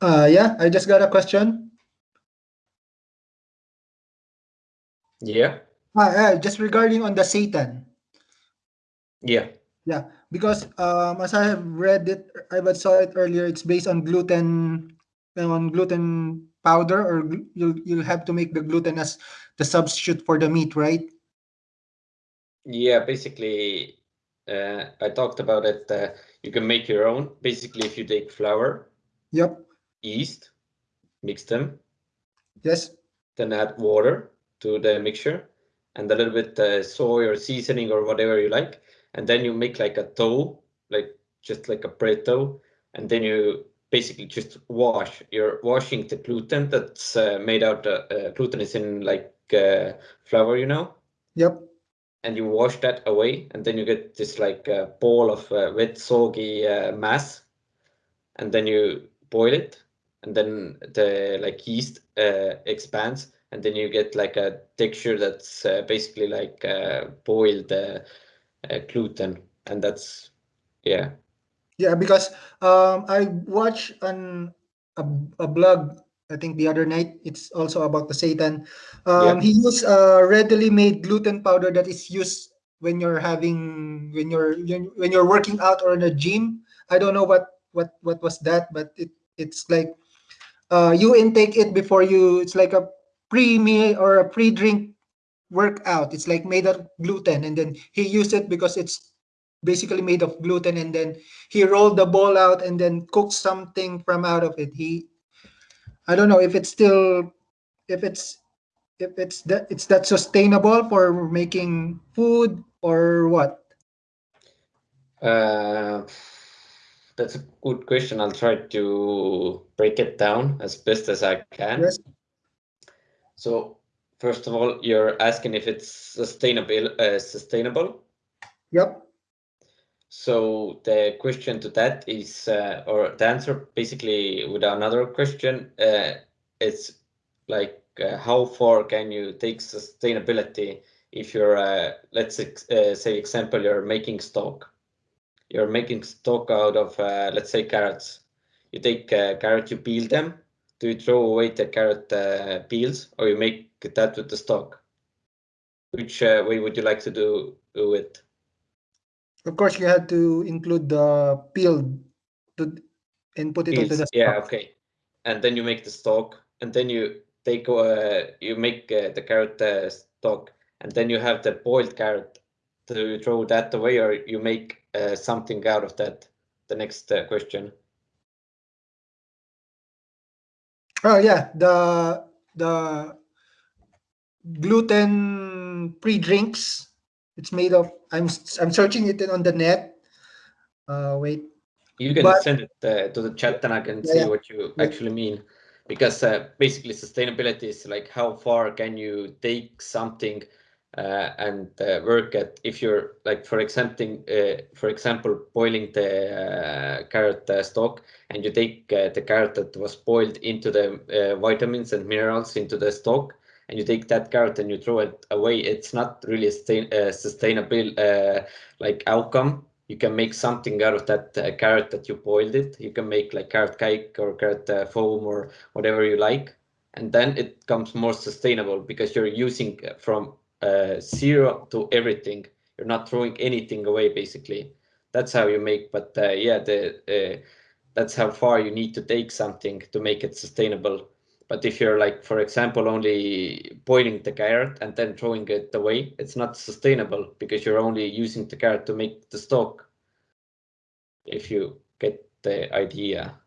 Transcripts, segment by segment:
Uh, yeah, I just got a question. Yeah. Uh, uh, just regarding on the seitan. Yeah. Yeah, because um, as I have read it, I saw it earlier. It's based on gluten, on gluten powder, or you'll you'll have to make the gluten as the substitute for the meat, right? Yeah, basically, uh, I talked about it. Uh, you can make your own. Basically, if you take flour, yep, yeast, mix them. Yes. Then add water to the mixture and a little bit uh, soy or seasoning or whatever you like and then you make like a dough, like just like a bread dough, and then you basically just wash. You're washing the gluten that's uh, made out. Uh, uh, gluten is in like uh, flour, you know. Yep. And you wash that away, and then you get this like uh, ball of uh, wet, soggy mass, and then you boil it, and then the like yeast expands, and then you get like a texture that's basically like boiled uh, gluten, and that's yeah. Yeah, because um, I watched on a, a blog I think the other night. It's also about the seitan Um, He used a readily made gluten powder that is used when you're having when you're when you're working out or in a gym. I don't know what what what was that, but it it's like uh, you intake it before you. It's like a pre meal or a pre drink workout. It's like made of gluten, and then he used it because it's basically made of gluten, and then he rolled the ball out and then cooked something from out of it. He, I don't know if it's still, if it's, if it's that it's that sustainable for making food or what. Uh, that's a good question. I'll try to break it down as best as I can. Yes. So First of all, you're asking if it's sustainable. Uh, sustainable. Yep. So the question to that is, uh, or the answer basically with another question, uh, it's like uh, how far can you take sustainability if you're, uh, let's uh, say example, you're making stock. You're making stock out of, uh, let's say carrots. You take carrot, you peel them. Do you throw away the carrot peels or you make that with the stock. Which uh, way would you like to do, do it? Of course, you have to include the peel to, and put it Peels. into the stock. Yeah, okay. And then you make the stock, and then you take uh, you make uh, the carrot uh, stock, and then you have the boiled carrot. Do you throw that away, or you make uh, something out of that? The next uh, question. Oh yeah, the the gluten pre-drinks. It's made of. I'm I'm searching it on the net. Uh, wait. You can but, send it uh, to the chat and I can yeah, see yeah. what you actually mean. Because uh, basically sustainability is like how far can you take something uh, and uh, work at if you're like for example uh, for example boiling the uh, carrot uh, stock and you take uh, the carrot that was boiled into the vitamins and minerals into the stock and you take that carrot and you throw it away, it's not really a uh, sustainable like outcome. You can make something out of that carrot that you boiled it. You can make like carrot cake or carrot foam or whatever you like. And then it becomes more sustainable because you're using from uh, zero to everything. You're not throwing anything away basically. That's how you make, but yeah, the that's how far you need to take something to make it sustainable but if you're like, for example, only boiling the carrot and then throwing it away, it's not sustainable because you're only using the carrot to make the stock. If you get the idea.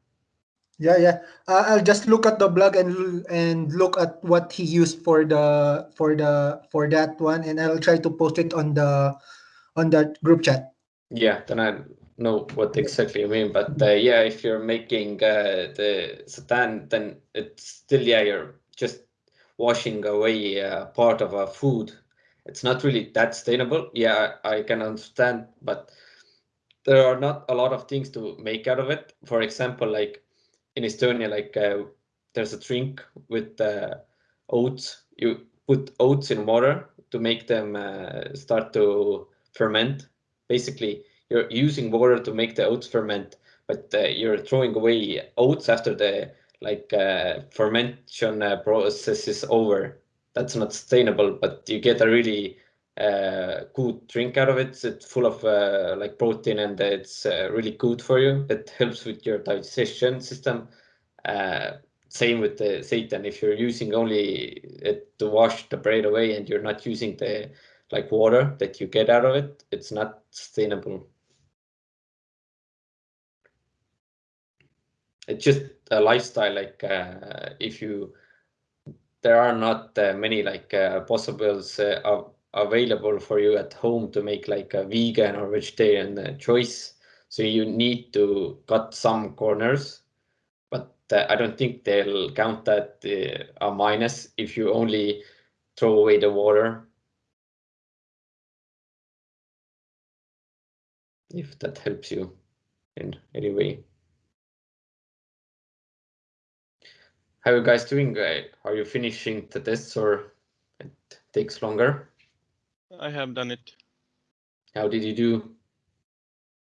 Yeah, yeah. Uh, I'll just look at the blog and and look at what he used for the for the for that one, and I'll try to post it on the on that group chat. Yeah, then I know what exactly you mean, but uh, yeah, if you're making uh, the seitan, then it's still yeah, you're just washing away uh, part of a food. It's not really that sustainable. Yeah, I can understand, but there are not a lot of things to make out of it. For example, like in Estonia, like uh, there's a drink with uh, oats. You put oats in water to make them uh, start to ferment. Basically, you're using water to make the oats ferment, but uh, you're throwing away oats after the like uh, fermentation uh, process is over. That's not sustainable, but you get a really uh, good drink out of it. It's full of uh, like protein and it's uh, really good for you. It helps with your digestion system. Uh, same with the seitan. If you're using only it to wash the bread away and you're not using the like water that you get out of it, it's not sustainable. It's just a lifestyle. Like uh, if you, there are not uh, many like possibles uh, available for you at home to make like a vegan or vegetarian uh, choice. So you need to cut some corners, but uh, I don't think they'll count that a minus if you only throw away the water if that helps you in any way. How are you guys doing? Are you finishing the tests or it takes longer? I have done it. How did you do?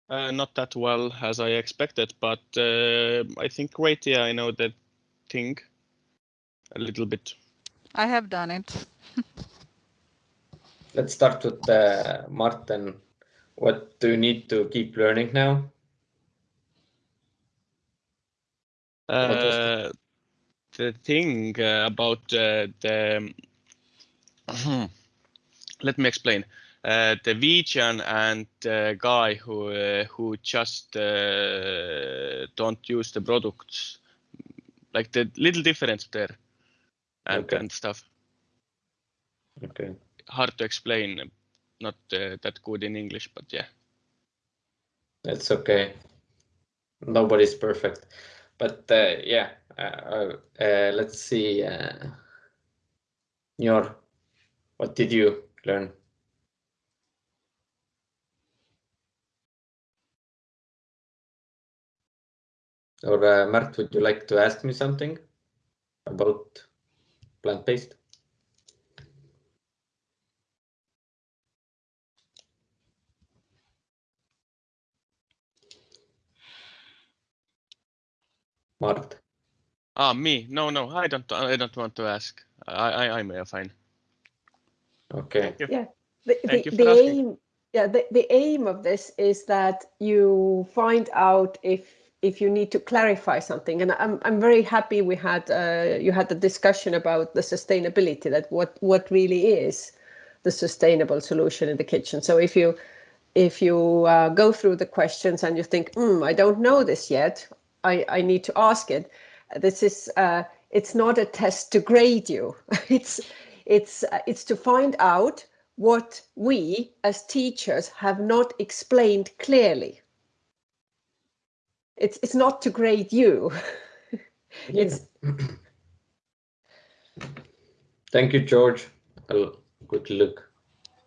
Uh, not that well as I expected, but uh, I think great. Yeah, I know that thing a little bit. I have done it. Let's start with uh, Martin. What do you need to keep learning now? Uh, the thing uh, about uh, the let me explain. Uh, the vegan and the guy who uh, who just uh, don't use the products, like the little difference there, and Okay. and stuff. Okay. Hard to explain, not uh, that good in English, but yeah. That's okay. Nobody's perfect. But uh, yeah, uh, uh, let's see. Uh, Njor, what did you learn? Or uh, Mart, would you like to ask me something about plant-based? Mart. Ah, me? No, no, I don't. I don't want to ask. I, I, I'm fine. Okay. Thank. Yeah. The, Thank the, you for the asking. aim, yeah, the, the aim of this is that you find out if if you need to clarify something. And I'm I'm very happy we had uh, you had the discussion about the sustainability that what what really is the sustainable solution in the kitchen. So if you if you uh, go through the questions and you think, hmm, I don't know this yet, I, I need to ask it. This is uh, it's not a test to grade you. it's it's uh, it's to find out what we as teachers have not explained clearly. It's it's not to grade you. it's Thank you, George. I'll quickly look.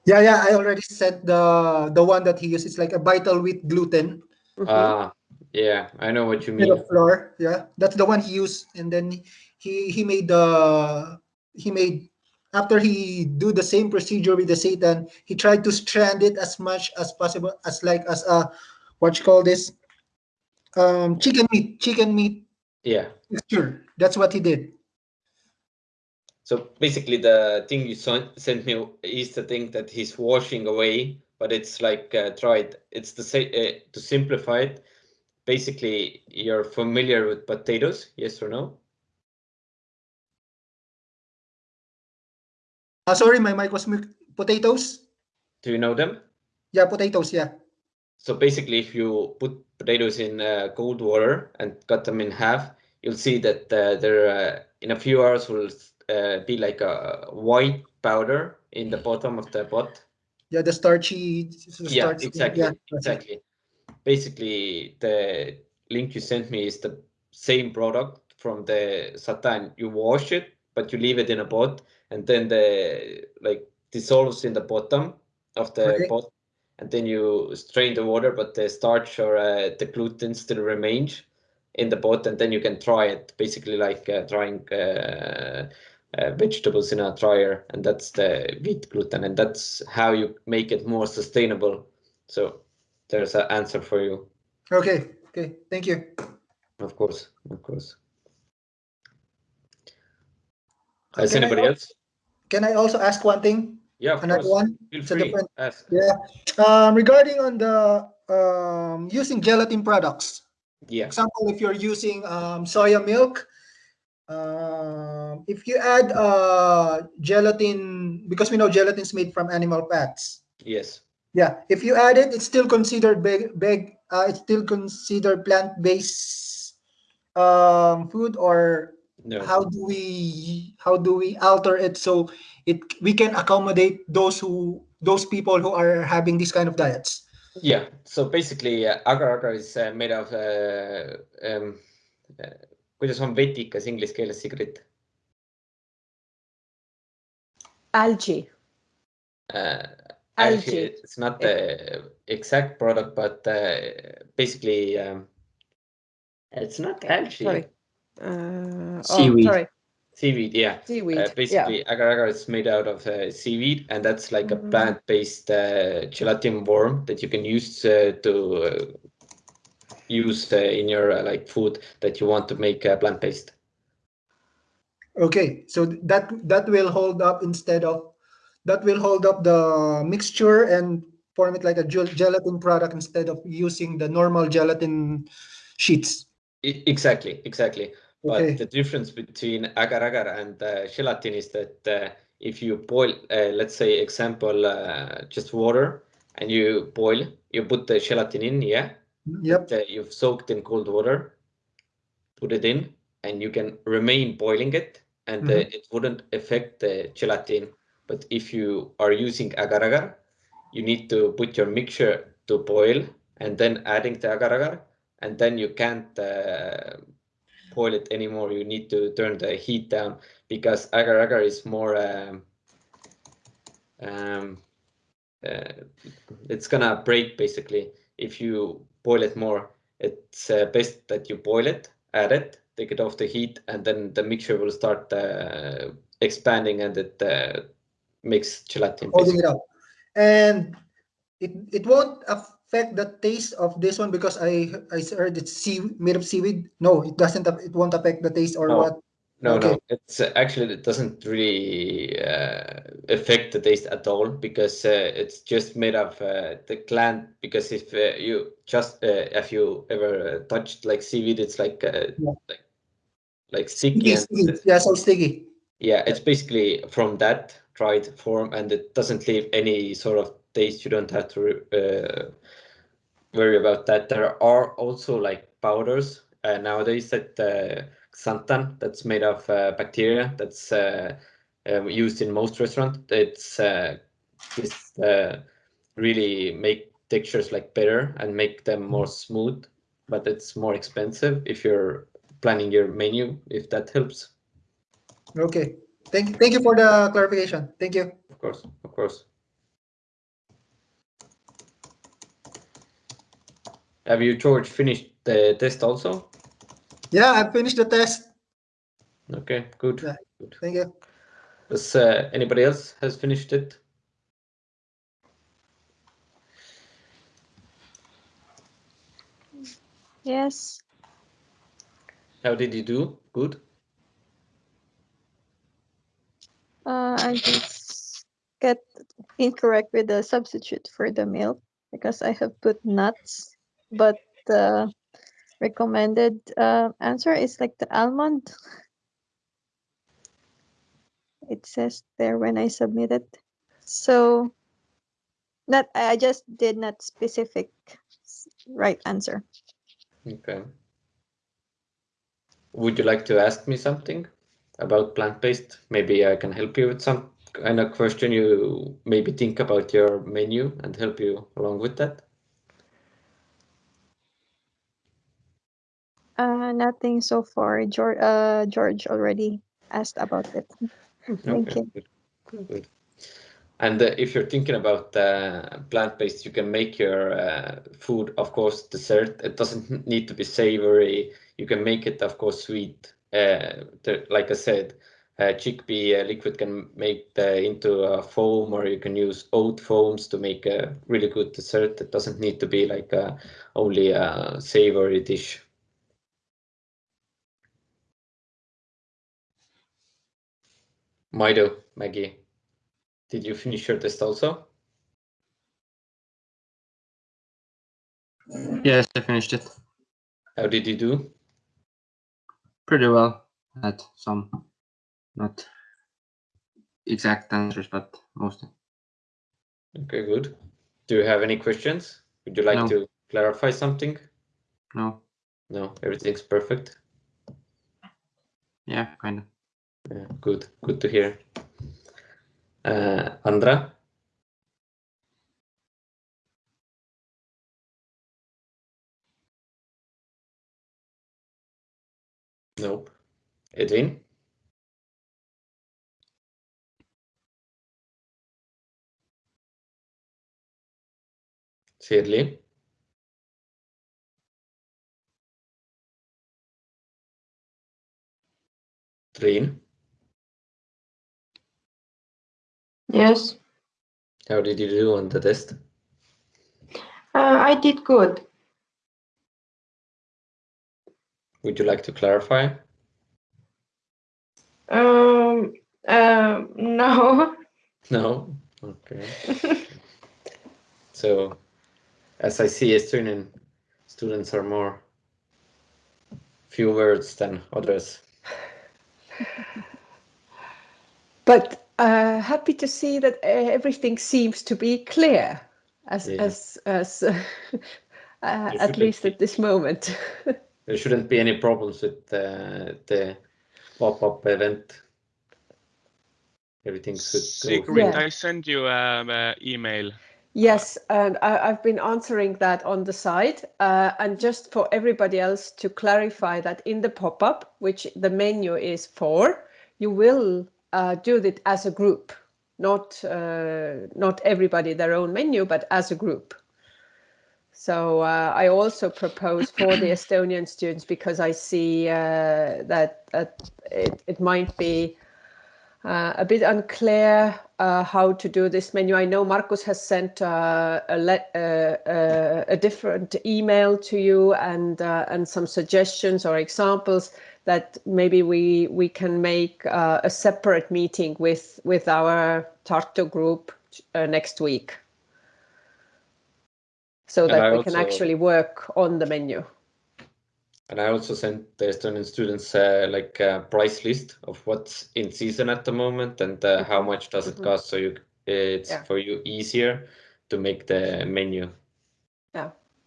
Yeah, yeah. I already said the the one that he used. It's like a vital wheat gluten mhm. Ah, yeah, I know what you mean. of flour. Yeah, that's the one he used. And then he he made the he made after he do the same procedure with the seitan, He tried to strand it as much as possible, as like as a what you call this um chicken meat chicken meat Yeah. Sure, That's what he did. So basically, the thing you sent me is the thing that he's washing away, but it's like uh, tried. It's the. Uh, to simplify it, basically, you're familiar with potatoes, yes or no? Uh, sorry, my mic was potatoes. Do you know them? Yeah, potatoes. Yeah. So basically, if you put potatoes in uh, cold water and cut them in half, you'll see that uh, there uh, in a few hours will uh, be like a white powder in the bottom of the pot. Yeah, the starchy. Yeah, starch- exactly, yeah, exactly. Basically, the link you sent me is the same product from the seitan. You wash it, but you leave it in a pot, and then the like dissolves in the bottom of the Okay. pot, and then you strain the water, but the starch or uh, the gluten still remains in the pot, and then you can try it. Basically, like uh, drying uh, uh, vegetables in a dryer, and that's the wheat gluten, and that's how you make it more sustainable. So there's an answer for you, Okay. Okay. Thank you. of course, of course. Has anybody else? Can I also ask one thing? Yeah, of Another course. one? Feel It's free. different- Ask. Yeah. Um, regarding on the um, using gelatin products, Yeah. example, if you're using um, soya milk, um, if you add uh, gelatin, because we know gelatin is made from animal fats. Yes. Yeah, if you add it, it's still considered big, big. Uh, it's still considered plant-based um, food, or No. how do we how do we alter it so it we can accommodate those who those people who are having these kind of diets? Yeah. So basically, uh, agar-agar is uh, made of uh, um, uh, kuidas on vetikas inglise keeles, Sigrid? Algae. Uh, Algae. it's not the exact product, but uh, basically, um, it's not algae. Sorry. Uh, Seaweed. Oh, sorry. Seaweed, yeah. Seaweed. Uh, yeah. basically, agar-agar is made out of uh, seaweed, and that's like a Mhm. plant-based uh, gelatin worm that you can use uh, to uh, use uh, in your uh, like food that you want to make uh, plant-based. Okay, so that that will hold up instead of that will hold up the mixture and form it like a gel- gelatin product instead of using the normal gelatin sheets. I- exactly, exactly. But the difference between agar-agar and uh, gelatin is that uh, if you boil, uh, let's say, example, uh, just water, and you boil, you put the gelatin in, yeah, Yep. uh, you've soaked in cold water, put it in, and you can remain boiling it, and uh, Mhm. it wouldn't affect the gelatin. But if you are using agar-agar, you need to put your mixture to boil and then adding the agar-agar, and then you can't uh, boil it anymore. You need to turn the heat down because agar-agar is more. Um, um, uh, it's gonna break basically if you boil it more. It's uh, best that you boil it, add it, take it off the heat, and then the mixture will start uh, expanding and it uh, makes gelatin. holding it up. And it it won't affect the taste of this one because I I heard it's sea made of seaweed. No, it doesn't. It won't affect the taste or No. what. No, no, it's uh, actually it doesn't really uh, affect the taste at all because uh, it's just made of uh, the gland. Because if uh, you just uh, if you ever uh, touched like seaweed, it's like uh, Yeah. like like sticky Sticky. Yeah, so sticky. yeah, it's basically from that dried form, and it doesn't leave any sort of taste. You don't have to uh, worry about that. There are also like powders uh, nowadays that uh, xanthan that's made of uh, bacteria that's uh, um, used in most restaurants. It's uh, this uh, really make textures like better and make them more smooth, but it's more expensive if you're planning your menu. If that helps, Okay. Thank you. Thank you for the clarification. Thank you. of course, of course. Have you, George, finished the test also? Yeah, I finished the test. Okay, good. Yeah. good. Thank you. Does uh, anybody else has finished it? Yes. How did you do? Good. Uh, I just get incorrect with the substitute for the milk because I have put nuts, but the recommended uh, answer is like the almond. It says there when I submitted. So not I just did not specific right answer. Okay. Would you like to ask me something about plant-based? Maybe I can help you with some kind of question you maybe think about your menu and help you along with that. Uh, nothing so far. George, uh, George already asked about it. Thank Okay, you. good, good. And uh, if you're thinking about uh, plant-based, you can make your uh, food, of course, dessert. It doesn't need to be savory. You can make it, of course, sweet. Uh, like I said, uh, chickpea uh, liquid can make the, into a foam, or you can use oat foams to make a really good dessert. It doesn't need to be like a, only a savory dish. Maido, Maggie, did you finish your test also? Yes, I finished it. How did you do? Pretty well. Had some not exact answers, but mostly. Okay, good. Do you have any questions? Would you like No. to clarify something? No. No, everything's perfect. Yeah, kind of. Good, good to hear. Uh, Andra? Nope. Edwin? Shirley? Trine? Yes, How did you do on the test? uh, I did good. Would you like to clarify? Um, uh, no, No? Okay. So, as I see, Estonian students are more few words than others. But uh, happy to see that uh, everything seems to be clear, as Yeah. as as uh, uh, at least at this moment. There shouldn't be any problems with uh, the pop-up event. Everything should go. Sigrid, Yeah. I sent you an uh, email. Yes, and I, I've been answering that on the side. Uh, and just for everybody else to clarify that in the pop-up, which the menu is for, you will uh, do it as a group, not uh, not everybody their own menu, but as a group. So uh, I also propose for the Estonian students because I see uh, that that it, it might be uh, a bit unclear uh, how to do this menu. I know Marcus has sent uh, a, uh, uh, a different email to you and uh, and some suggestions or examples that maybe we we can make uh, a separate meeting with with our Tartu group uh, next week, so And that I we can actually work on the menu. And I also sent the Estonian students uh, like a price list of what's in season at the moment and uh, how much does it Mhm. cost, so you it's Yeah. for you easier to make the menu.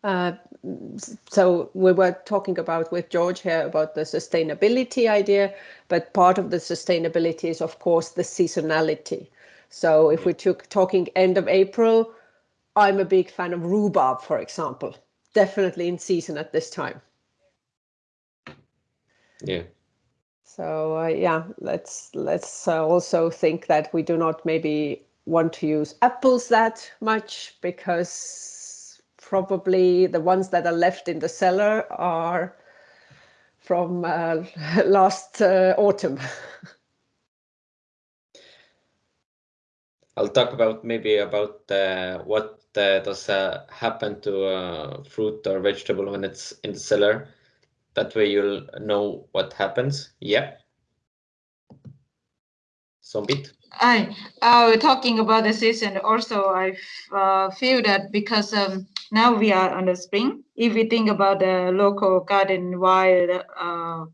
Uh, so we were talking about with George here about the sustainability idea, but part of the sustainability is of course the seasonality. So if we took talking end of April, I'm a big fan of rhubarb, for example, definitely in season at this time. Yeah. So uh, yeah, let's let's uh, also think that we do not maybe want to use apples that much because probably the ones that are left in the cellar are from uh, last uh, autumn. I'll talk about maybe about uh, what uh, does uh, happen to uh, fruit or vegetable when it's in the cellar. That way you'll know what happens. Yeah. Zombie. I uh, talking about the season also I uh, feel that because um, now we are on the spring. If we think about the local garden wild uh,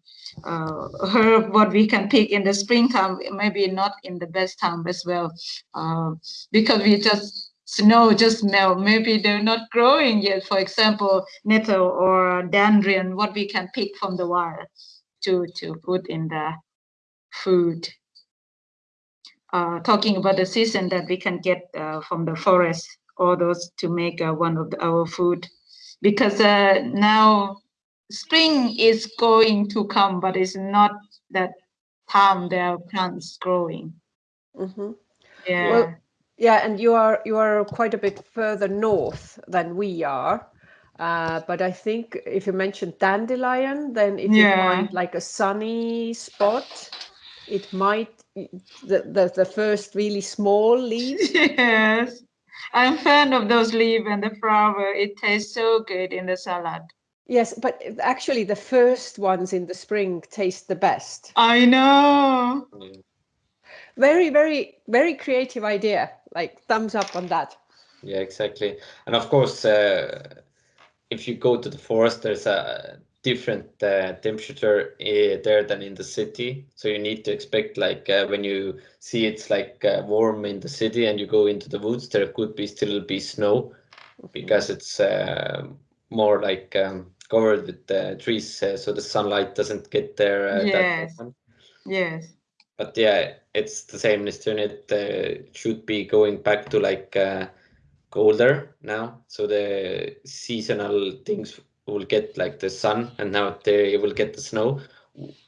uh, herb what we can pick in the springtime maybe not in the best time as well. Uh, because we just snow just melt. Maybe they're not growing yet. For example nettle or dandelion what we can pick from the wild to to put in the food. Uh, talking about the season that we can get uh, from the forest, those to make uh, one of the, our food. Because uh, now spring is going to come, but it's not that time there are plants growing. Mhm. Yeah. Well, Yeah, and you are you are quite a bit further north than we are. Uh, but I think if you mentioned dandelion, then if you Yeah. find like a sunny spot, it might the the, the first really small leaves. yes. I'm fan of those leaves and the flower. It tastes so good in the salad. Yes, but actually the first ones in the spring taste the best. I know. very, very, very creative idea. Like thumbs up on that. Yeah, exactly. And of course, uh, if you go to the forest, there's a different uh, temperature uh, there than in the city. So you need to expect like uh, when you see it's like uh, warm in the city and you go into the woods, there could be still be snow because it's uh, more like um, covered with trees, so the sunlight doesn't get there. yes. Yes. But yeah, it's the same in Estonia. It should be going back to like colder now, so the seasonal things will get like the sun and now they will get the snow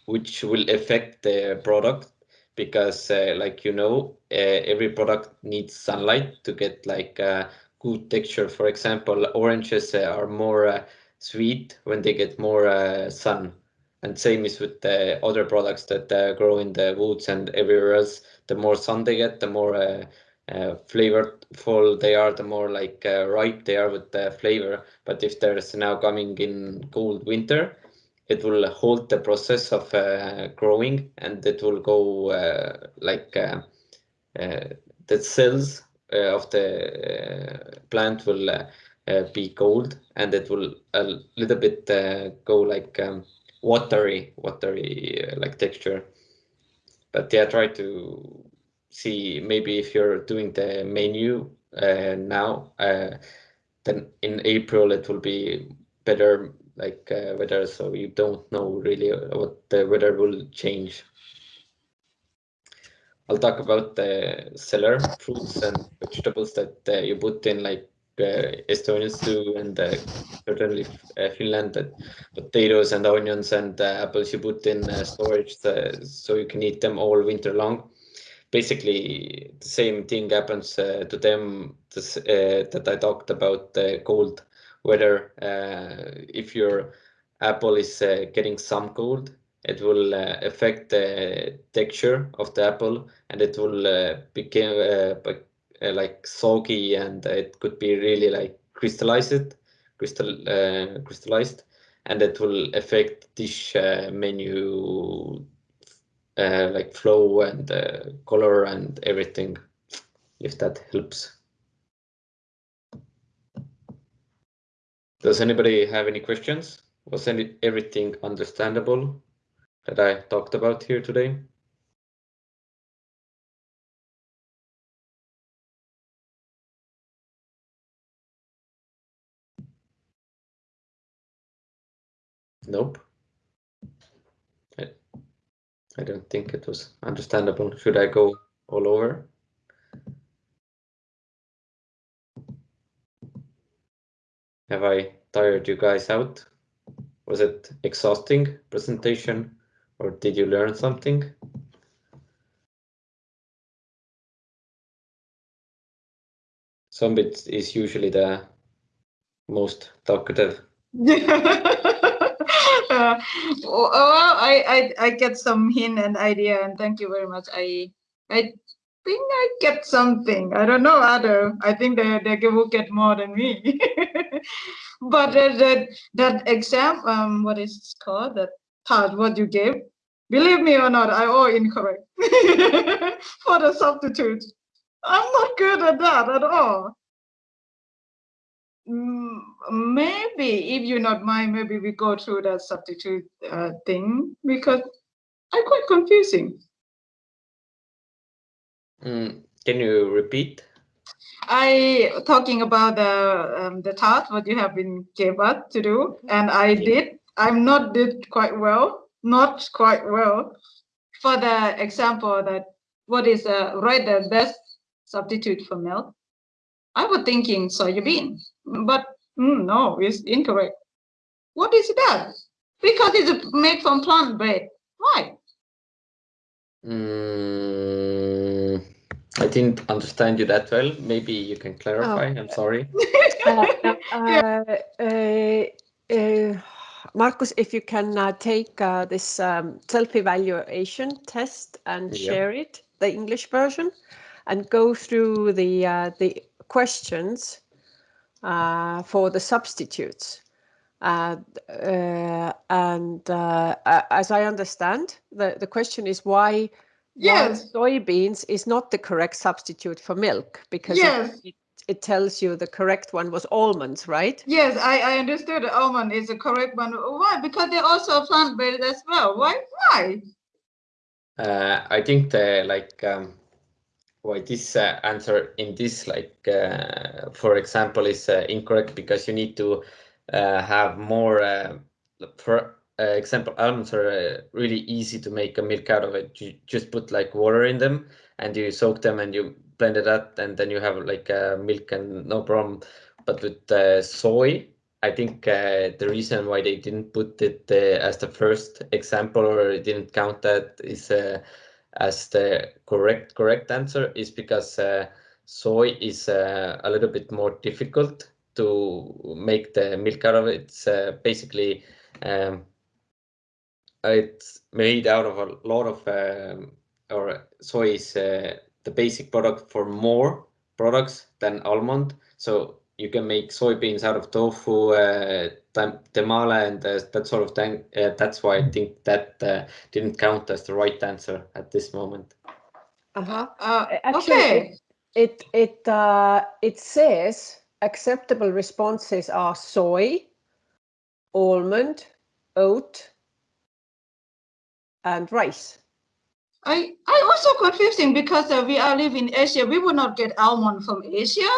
which will affect the product because uh, like you know uh, every product needs sunlight to get like a good texture. For example oranges uh, are more uh, sweet when they get more uh, sun. And same is with the other products that uh, grow in the woods and everywhere else. The more sun they get the more uh, flavorful they are, the more like uh, ripe they are with the flavor. But if there's now coming in cold winter, it will hold the process of uh, growing and it will go uh, like uh, uh, the cells of the plant will be cold and it will a little bit go like um, watery, watery like texture. But yeah, try to see maybe if you're doing the menu uh, now, uh, then in April it will be better like uh, weather, so you don't know really what the weather will change. I'll talk about the cellar fruits and vegetables that uh, you put in like uh, Estonians do and uh, certainly uh, Finland that potatoes and onions and uh, apples you put in uh, storage so you can eat them all winter long basically the same thing happens uh, to them this, uh, that I talked about the cold weather. Uh, if your apple is uh, getting some cold, it will uh, affect the texture of the apple and it will uh, become like soggy and it could be really like crystallized, crystal, crystallized and it will affect dish menu uh, like flow and uh, color and everything, if that helps. Does anybody have any questions? Was any, everything understandable that I talked about here today? Nope. I don't think it was understandable. Should I go all over? Have I tired you guys out? Was it exhausting presentation or did you learn something? Sumbit is usually the most talkative. uh, well, I, I I get some hint and idea, and thank you very much. I I think I get something. I don't know other. I think they they will get more than me. but uh, that that exam, um, what is it called? That part what you gave. Believe me or not, I all incorrect for the substitute. I'm not good at that at all. Mm, maybe if you not mind, maybe we go through that substitute uh, thing because I quite confusing. Mm, can you repeat? I talking about the um, the task what you have been gave us to do, and I did. I'm not did quite well, not quite well. For the example that what is uh, right the best substitute for milk, I was thinking soybean but mm, no, it's incorrect. What is that? Because it's made from plant bread. Why? Mm, I didn't understand you that well. Maybe you can clarify. Oh. I'm sorry. uh, uh, uh, uh, Markus, if you can uh, take this um, self-evaluation test and yeah. share it, the English version, and go through the the questions uh, for the substitutes. Uh, uh, and uh, as I understand, the, the question is why yes. soybeans is not the correct substitute for milk because yes. it, it, it, tells you the correct one was almonds, right? Yes, I, I understood almond is the correct one. Why? Because they're also plant-based as well. Why? Why? Uh, I think the like um, why this uh, answer in this like uh, for example is uh, incorrect because you need to uh, have more uh, for example almonds are really easy to make a milk out of it. You just put like water in them and you soak them and you blend it up and then you have like milk and no problem. But with soy I think uh, the reason why they didn't put it uh, as the first example or didn't count that is uh, as the correct correct answer is because uh, soy is uh, a little bit more difficult to make the milk out of. It's uh, basically um, it's made out of a lot of um, or soy is the basic product for more products than almond. So you can make soybeans out of tofu, tamale, and uh, that sort of thing. Uh, that's why I think that uh, didn't count as the right answer at this moment. Uh-huh. Uh, Actually, okay. it it uh, it says acceptable responses are soy, almond, oat, and rice. I I also confusing because uh, we are living in Asia. We would not get almond from Asia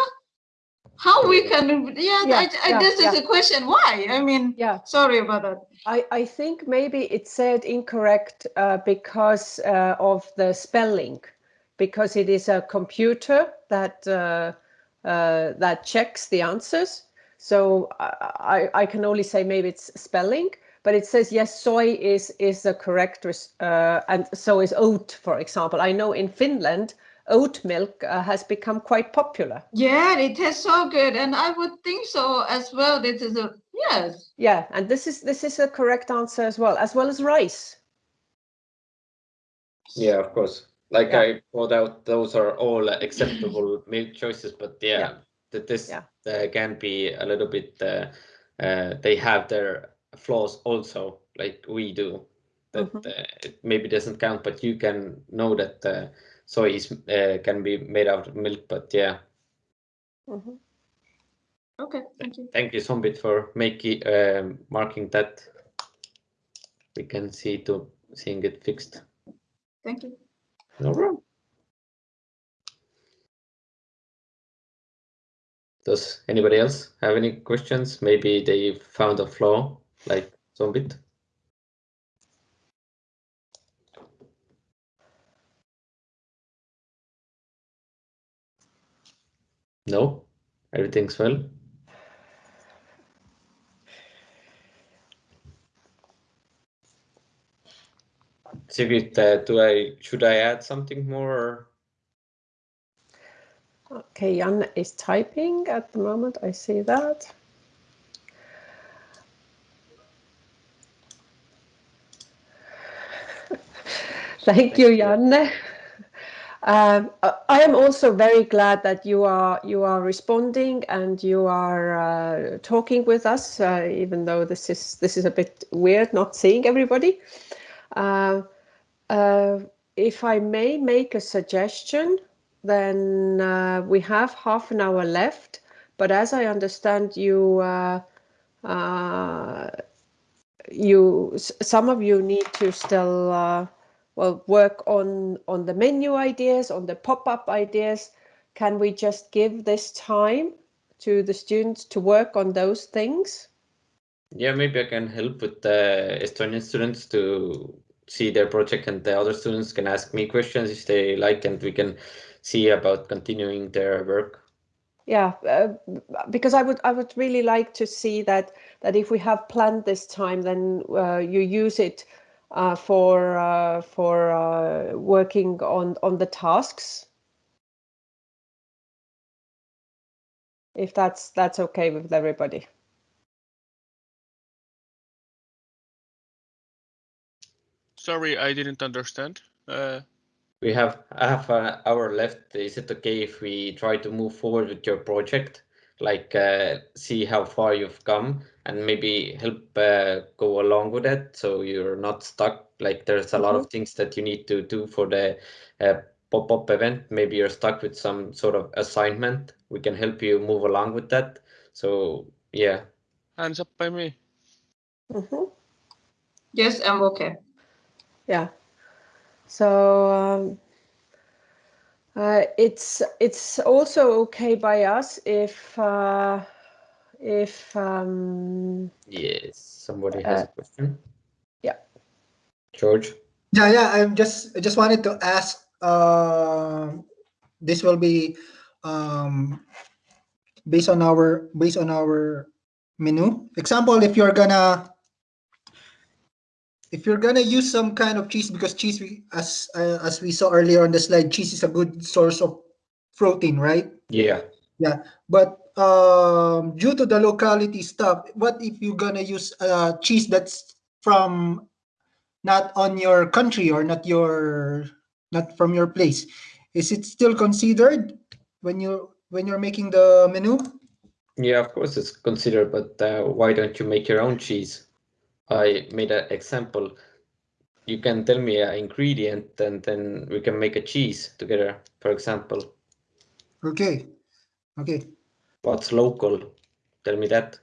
how we can yeah, yeah, I, I, yeah this yeah. is a question. Why? I mean yeah. sorry about that. I i think maybe it said incorrect uh, because uh, of the spelling because it is a computer that uh, uh that checks the answers. So I, I can only say maybe it's spelling but it says yes soy is is the correct uh, and so is oat for example. I know in finland oat milk uh, has become quite popular. Yeah, it tastes so good, and I would think so as well. This is a yes. Yeah, and this is this is a correct answer as well, as well as rice. Yeah, of course. Like yeah. I thought out, those are all acceptable milk choices, but yeah, yeah. that this yeah. uh, can be a little bit. Uh, uh, they have their flaws also, like we do. That mm -hmm. it maybe doesn't count, but you can know that uh, soy is uh, can be made out of milk, but yeah. Mm -hmm. Okay, thank you. Thank you, Zombit, for making um, marking that. We can see to seeing it fixed. Thank you. No problem. Does anybody else have any questions? Maybe they found a flaw like Zombit. No, everything's well. Sigrid, uh, do I should I add something more? Okay, Jan is typing at the moment. I see that. Thank you, Janne. Um, I am also very glad that you are you are responding and you are uh, talking with us, uh, even though this is this is a bit weird not seeing everybody. Uh, uh if I may make a suggestion, then uh, we have half an hour left. But as I understand, you uh, you some of you need to still well work on on the menu ideas on the pop-up ideas. Can we just give this time to the students to work on those things? Yeah maybe i can help with the estonian students to see their project and the other students can ask me questions if they like and we can see about continuing their work. Yeah uh, because i would i would really like to see that that if we have planned this time then uh, you use it for uh, for uh, working on on the tasks. If that's that's okay with everybody. Sorry i didn't understand. Uh... we have half an hour left. Is it okay if we try to move forward with your project like uh, see how far you've come and maybe help uh, go along with it so you're not stuck. Like there's a lot of things that you need to do for the uh, pop-up event. Maybe you're stuck with some sort of assignment. We can help you move along with that. So yeah. Hands up by me. Mhm. Yes, I'm okay. Yeah. So um, uh, it's it's also okay by us if uh, if um, yes somebody has a question yeah. george Yeah, yeah. I'm just I just wanted to ask. Uh, this will be um, based on our based on our menu. Example, if you're gonna if you're gonna use some kind of cheese because cheese, we, as uh, as we saw earlier on the slide, cheese is a good source of protein, right? yeah Yeah, but um, due to the locality stuff, what if you're gonna use uh, cheese that's from not on your country or not your not from your place? Is it still considered when you when you're making the menu? Yeah, of course it's considered, but uh, why don't you make your own cheese? I made an example. You can tell me an ingredient and then we can make a cheese together, for example. Okay, okay. What's local? Tell me that.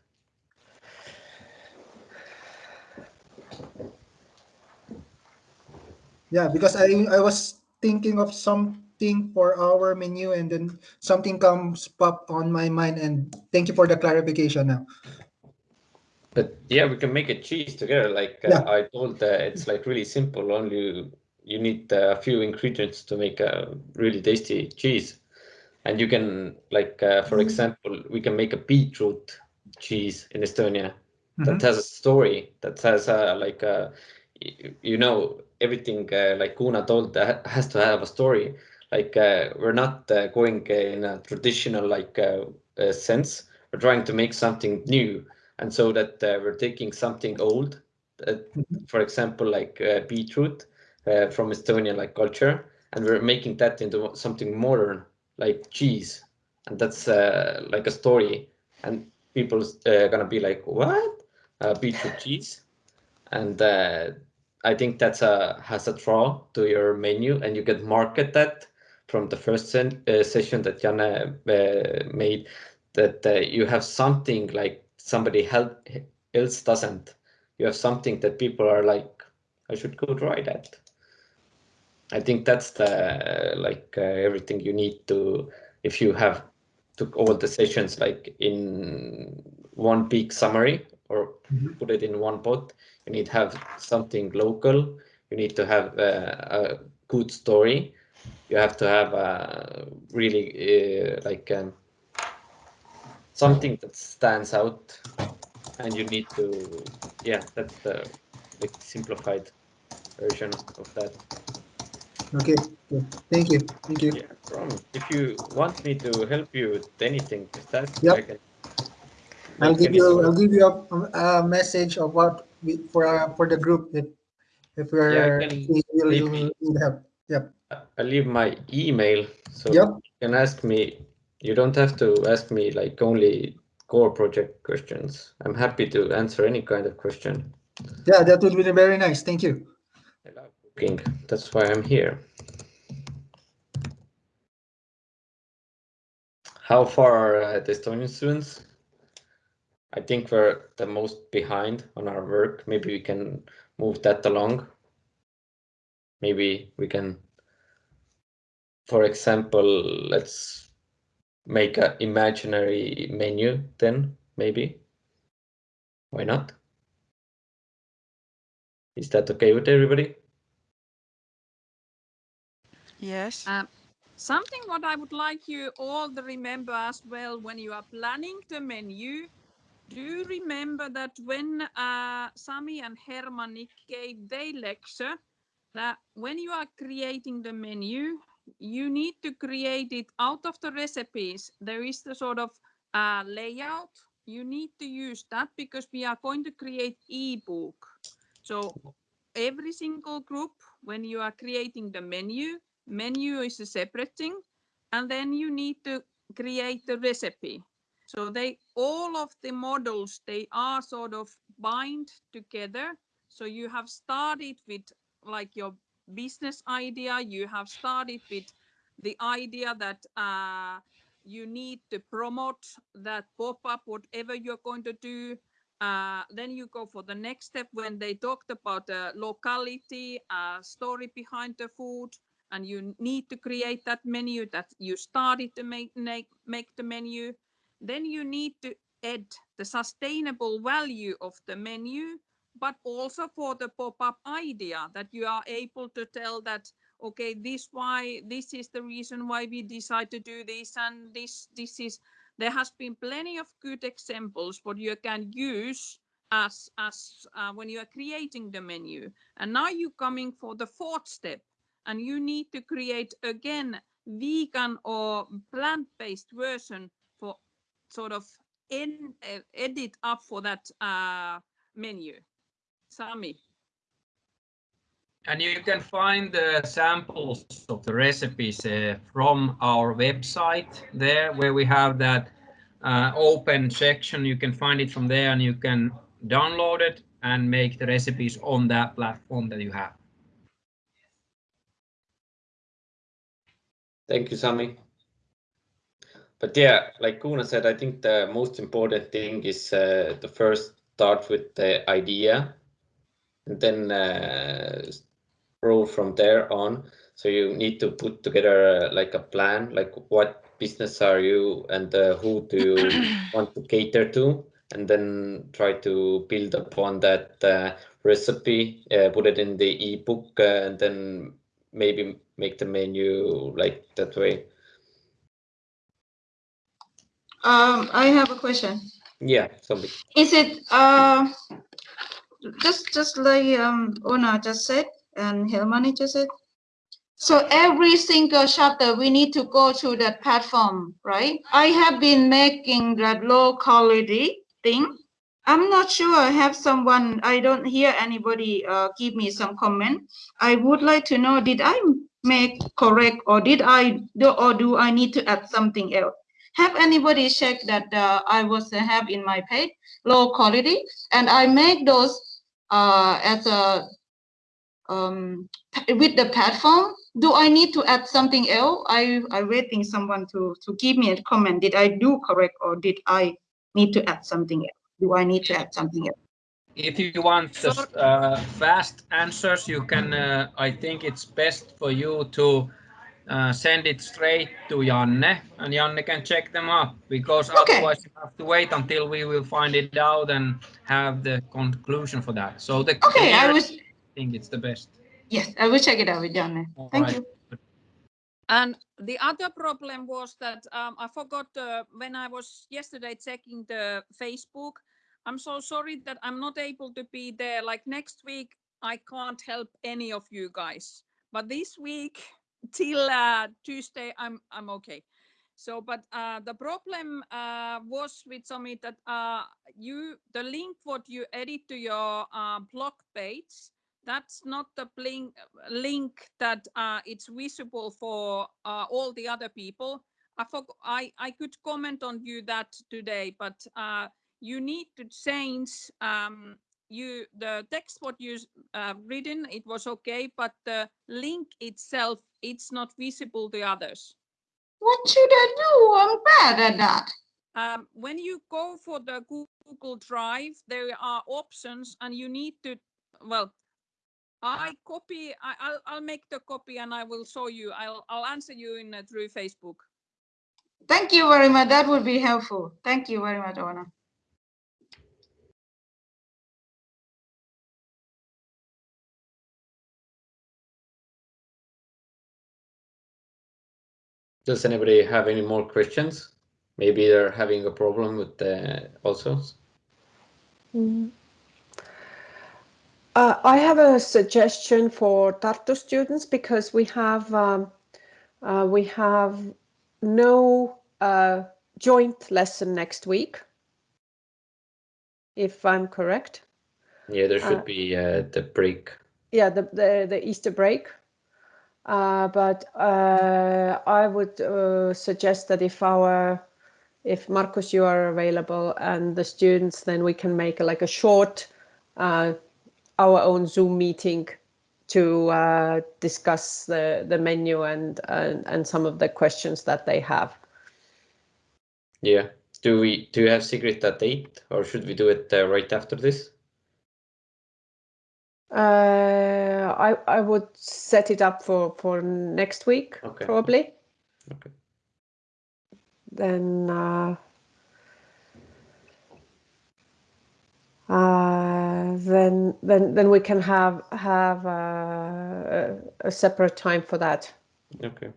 Yeah, because I I was thinking of something for our menu and then something comes pop on my mind and thank you for the clarification now. But yeah, we can make a cheese together. Like uh, Yeah. I told, uh, it's like really simple. Only you need uh, a few ingredients to make a really tasty cheese. And you can like, uh, for example, we can make a beetroot cheese in Estonia. that Mhm. has a story that has uh, like uh, you know everything uh, like Kuna told that has to have a story like uh, we're not uh, going uh, in a traditional like uh, uh, sense we're trying to make something new and so that uh, we're taking something old uh, for example like uh, beetroot uh, from Estonian like culture and we're making that into something modern like cheese. And that's uh, like a story and people's uh, gonna be like what? Uh, beetroot cheese? And uh, i think that's a has a draw to your menu and you can market that from the first sen- uh, session that Jana uh, made that uh, you have something like somebody else doesn't. You have something that people are like i should go try that. I think that's the like uh, everything you need to if you have took all the sessions like in one big summary or Mhm. put it in one pot you need to have something local. You need to have uh, a good story. You have to have a really uh, like um, something that stands out and you need to yeah that's the like simplified version of that Okay, okay. Thank you, thank you. yeah problem if you want me to help you with anything just ask Yep. i can I'll give you. I'll give you a, a message of what we, for uh, for the group if if we're if we will maybe- need help. Yep. I leave my email, so Yep. you can ask me. You don't have to ask me like only core project questions. I'm happy to answer any kind of question. Yeah, that would be very nice. Thank you. I love cooking. That's why I'm here. How far are uh, the Estonian students? I think we're the most behind on our work. Maybe we can move that along. Maybe we can, for example, let's make an imaginary menu then, maybe. Why not? Is that okay with everybody? Yes. Um, something what I would like you all to remember as well when you are planning the menu. Do remember that when uh, Sami and Hermanni gave their lecture, that when you are creating the menu, you need to create it out of the recipes. There is the sort of uh, layout. You need to use that because we are going to create ebook. So every single group, when you are creating the menu, menu is a separate thing, and then you need to create the recipe. So they all of the models they are sort of bind together. So you have started with like your business idea. You have started with the idea that uh, you need to promote that pop-up, whatever you're going to do. Uh, then you go for the next step when they talked about the locality, uh, story behind the food, and you need to create that menu that you started to make, make, make the menu. Then you need to add the sustainable value of the menu, but also for the pop-up idea that you are able to tell that okay this why this is the reason why we decide to do this and this this is there has been plenty of good examples what you can use as as uh, when you are creating the menu. And now you're coming for the fourth step and you need to create again vegan or plant-based version for sort of in, uh, edit up for that uh, menu sami and you can find the samples of the recipes uh, from our website there where we have that uh, open section. You can find it from there and you can download it and make the recipes on that platform that you have. Thank you, Sami. But yeah, like Kuna said, I think the most important thing is uh, the first start with the idea and then uh, grow from there on. So you need to put together uh, like a plan, like what business are you and uh, who do you want to cater to, and then try to build upon that uh, recipe, uh, put it in the ebook, uh, and then maybe make the menu like that way. Um, I have a question. Yeah, somebody. Is it uh, just just like um, Ona just said? and Hermanni just said. So every single chapter, we need to go to that platform, right? I have been making that low quality thing. I'm not sure I have someone, I don't hear anybody uh, give me some comment. I would like to know, did I make correct or did I do, or do I need to add something else? Have anybody checked that uh, I was uh, have in my page low quality and I make those uh, as a um, with the platform, do I need to add something else? I I waiting someone to to give me a comment. Did I do correct or did I need to add something else? Do I need to add something else? If you want uh, fast answers, you can. Uh, I think it's best for you to uh, send it straight to Janne, and Janne can check them up because okay. otherwise you have to wait until we will find it out and have the conclusion for that. So the okay, I was think it's the best. Yes, I will check it out with Janne. Thank right. you. And the other problem was that um, I forgot uh, when I was yesterday checking the Facebook. I'm so sorry that I'm not able to be there. Like next week, I can't help any of you guys. But this week till uh, Tuesday, I'm I'm okay. So, but uh, the problem uh, was with Summit that uh, you the link what you edit to your uh, blog page that's not the link, link that uh, it's visible for uh, all the other people. I, I, I could comment on you that today, but uh, you need to change um, you the text what you uh, written, it was okay, but the link itself, it's not visible to others. What should I do? I'm bad at that. Um, when you go for the Google Drive, there are options and you need to, well, I copy. I, will I'll make the copy and I will show you. I'll I'll answer you in uh, through Facebook. Thank you very much. That would be helpful. Thank you very much, Ona. Does anybody have any more questions? Maybe they're having a problem with the also. Mm. Uh, I have a suggestion for Tartu students because we have um, uh, we have no uh, joint lesson next week, if I'm correct. Yeah, there should uh, be uh, the break. Yeah, the the, the Easter break. Uh, but I would suggest that if our if Markus, you are available and the students, then we can make like a short, uh, our own Zoom meeting to uh, discuss the, the menu and, and, and some of the questions that they have. Yeah. Do we do you have secret at eight or should we do it uh, right after this? Uh, I I would set it up for for next week Okay. probably. Okay. Then uh, uh, then then then we can have have uh, a, a separate time for that. Okay,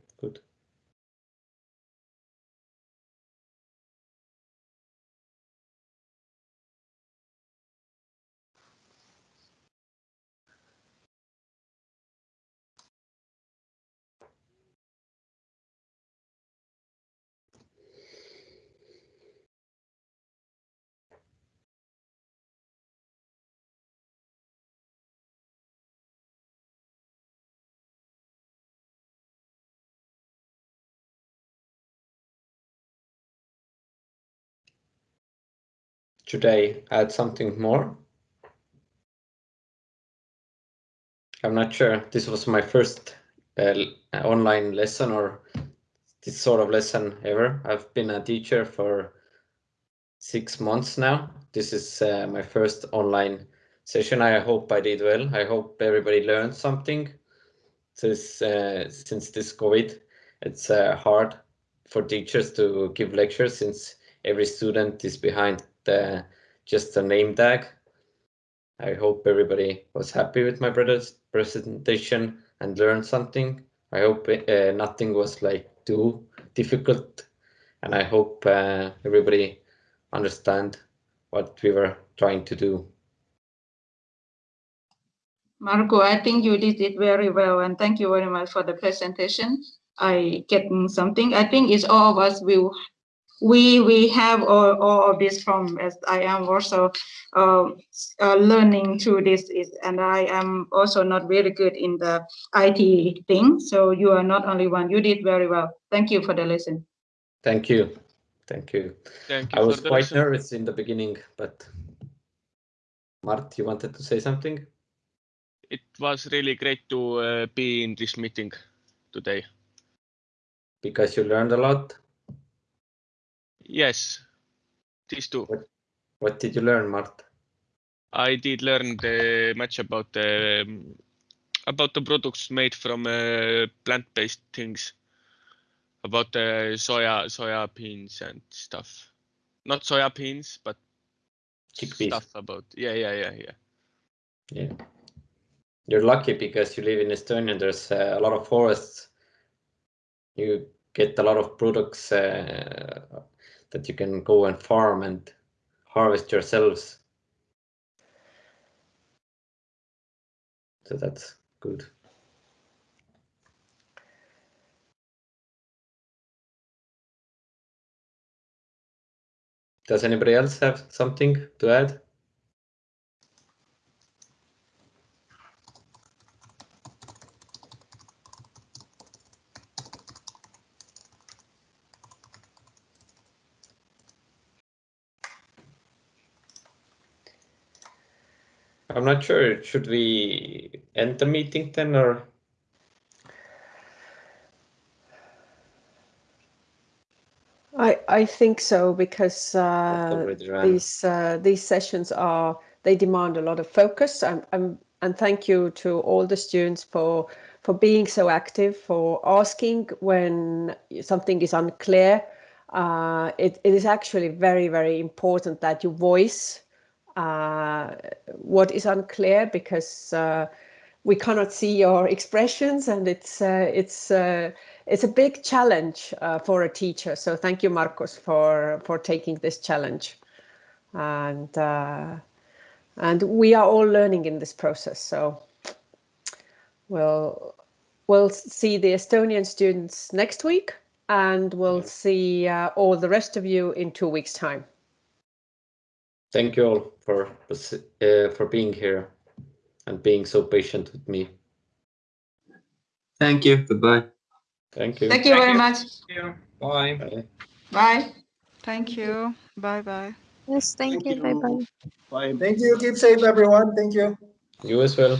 Should I add something more? I'm not sure. This was my first uh, online lesson or this sort of lesson ever. I've been a teacher for six months now. This is uh, my first online session. I hope I did well. I hope everybody learned something. Since uh, since this COVID, it's uh, hard for teachers to give lectures since every student is behind the, just a name tag. I hope everybody was happy with my brother's presentation and learned something. I hope uh, nothing was like too difficult, and I hope uh, everybody understand what we were trying to do. Marco, I think you did it very well, and thank you very much for the presentation. I getting something. I think it's all of us will we we have all, all of this from as I am also uh, uh, learning through this is and I am also not very good in the IT thing. So you are not only one. You did very well. Thank you for the lesson. Thank you. Thank you. Thank you I was quite lesson. nervous in the beginning, but Mart, you wanted to say something? It was really great to uh, be in this meeting today. Because you learned a lot. Yes, these two. What, what did you learn, Mart? I did learn the much about the um, about the products made from uh, plant-based things, about the soya soya beans and stuff. Not soya beans, but Chickpeas. stuff about yeah yeah yeah yeah. Yeah. You're lucky because you live in Estonia. and There's uh, a lot of forests. You get a lot of products uh, that you can go and farm and harvest yourselves. So that's good. Does anybody else have something to add? I'm not sure. Should we end the meeting then or? I I think so because uh, these uh, these sessions are they demand a lot of focus. I'm, I'm, and thank you to all the students for for being so active, for asking when something is unclear. Uh, it, it is actually very very important that you voice what is unclear because uh, we cannot see your expressions and it's uh, it's uh, it's a big challenge uh, for a teacher. So thank you, Marcos, for for taking this challenge, and uh, and we are all learning in this process. So we'll we'll see the Estonian students next week, and we'll see uh, all the rest of you in two weeks' time. Thank you all for uh, for being here and being so patient with me. Thank you. Goodbye. Thank you. Thank you very much. Bye. Bye. Bye. Thank you. Bye bye. Yes, thank, Thank you. Bye you. bye. Bye. Thank you. Keep safe, everyone. Thank you. You as well.